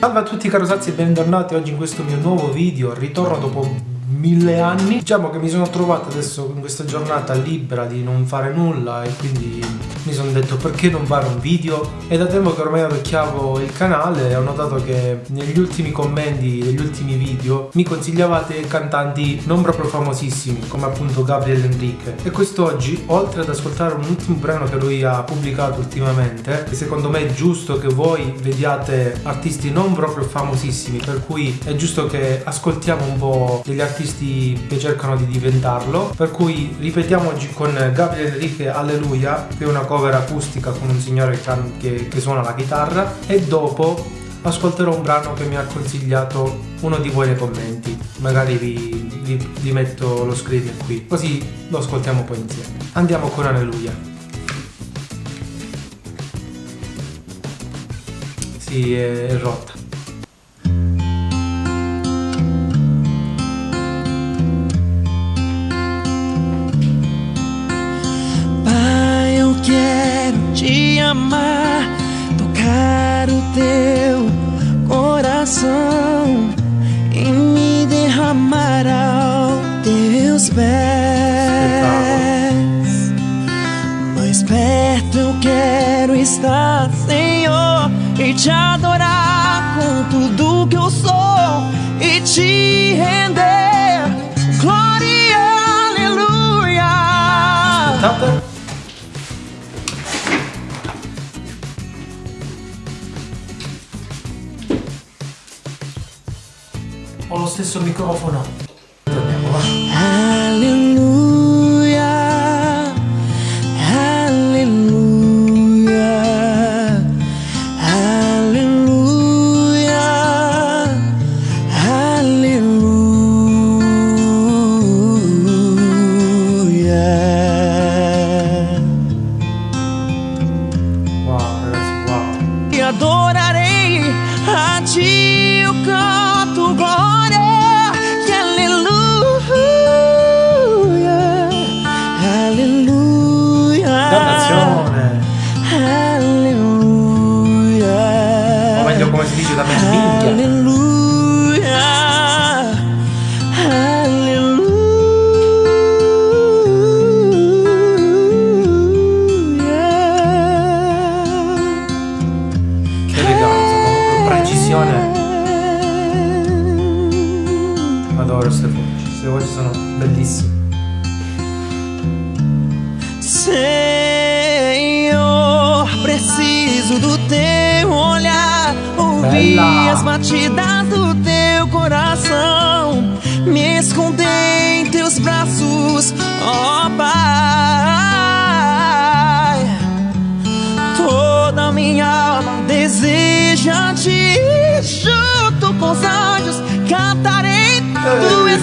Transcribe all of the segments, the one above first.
Salve a tutti carosazzi e bentornati oggi in questo mio nuovo video, ritorno dopo mille anni. Diciamo che mi sono trovato adesso in questa giornata libera di non fare nulla e quindi mi sono detto perché non fare un video? È da tempo che ormai orecchiavo il canale e ho notato che negli ultimi commenti degli ultimi video mi consigliavate cantanti non proprio famosissimi come appunto Gabriel Enrique. E quest'oggi oltre ad ascoltare un ultimo brano che lui ha pubblicato ultimamente che secondo me è giusto che voi vediate artisti non proprio famosissimi per cui è giusto che ascoltiamo un po' degli artisti artisti che cercano di diventarlo. Per cui ripetiamo oggi con Gabriel Enrique Alleluia che è una cover acustica con un signore che, che suona la chitarra. E dopo ascolterò un brano che mi ha consigliato uno di voi nei commenti. Magari vi, vi, vi metto lo screen qui così lo ascoltiamo poi insieme. Andiamo con Alleluia. Sì è rotta amar, tocar o teu coração e me derramar aos teus pés. Mais perto eu quero estar, Senhor, e te adorar com tudo que eu sou e te render. Glória, aleluia. ho stesso microfono. Dannazione! aleluia, O meglio come si dice da me, minchia. aleluia, aleluia. Che eleganza, proprio con precisione. Adoro queste voci, queste voci sono bellissime. Senhor, ouvir as batidas do teu coração, me esconder em teus braços, ó Pai. Toda minha alma deseja te junto com os anjos, cantarei, tu és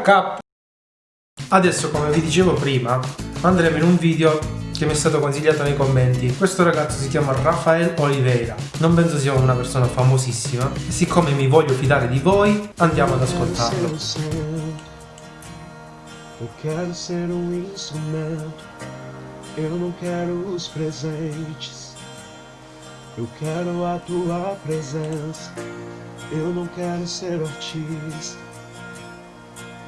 Porca! Adesso come vi dicevo prima andremo in un video che mi è stato consigliato nei commenti. Questo ragazzo si chiama Rafael Oliveira. Non penso sia una persona famosissima. E siccome mi voglio fidare di voi, andiamo ad ascoltarlo. Eu quero ser um instrumento, eu não quero os presentes. Eu quero a tua presença, eu não quero ser artista.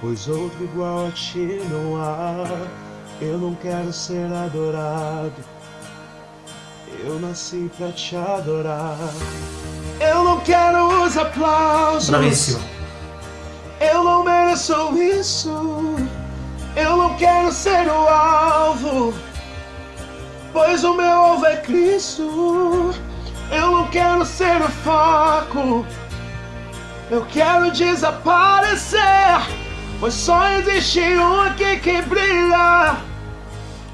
Pois outro igual a ti não há, eu não quero ser adorado. Eu nasci pra te adorar. Eu não quero os aplausos. Bravissimo. Eu não mereço isso. Eu não quero ser o alvo. Pois o meu alvo é Cristo. Eu não quero ser o foco. Eu quero desaparecer. Pois só existe um aqui que brilha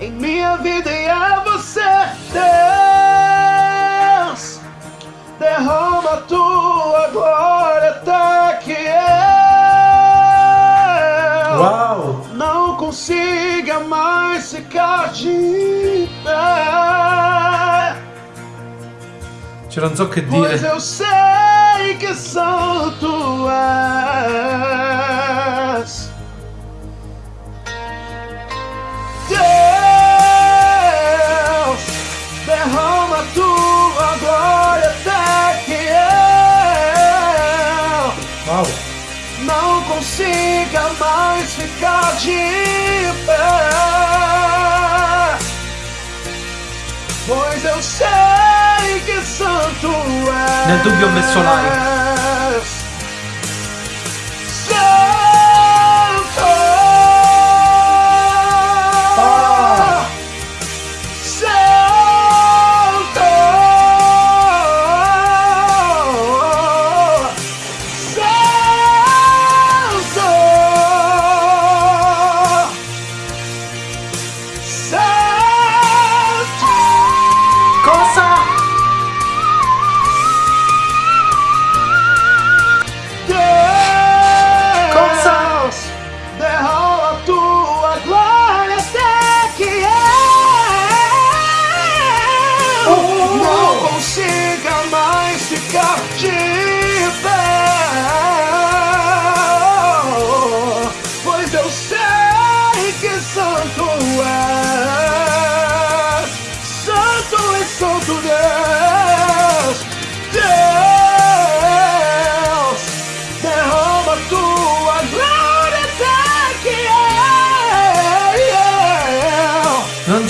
em minha vida e é você, Deus. Derrama a tua glória até que eu Wow! não consiga mais ficar de pé. Cioè, non so che Pois eu sei Wow! não consiga mais ficar de pé. Pois eu sei que santo és. Nel dubbio messo like.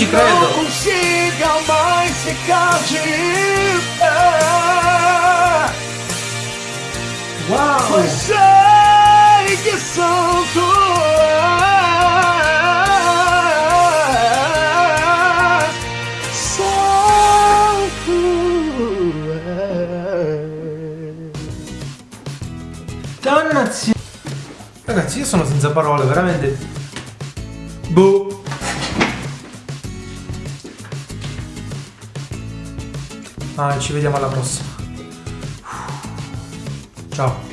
Ci credo. consiga mais ficar de pé. Wow! Pois sei que santo és, santo. Dannazione! Ragazzi, io sono senza parole, veramente. Boh. Ah, ci vediamo alla prossima. Ciao.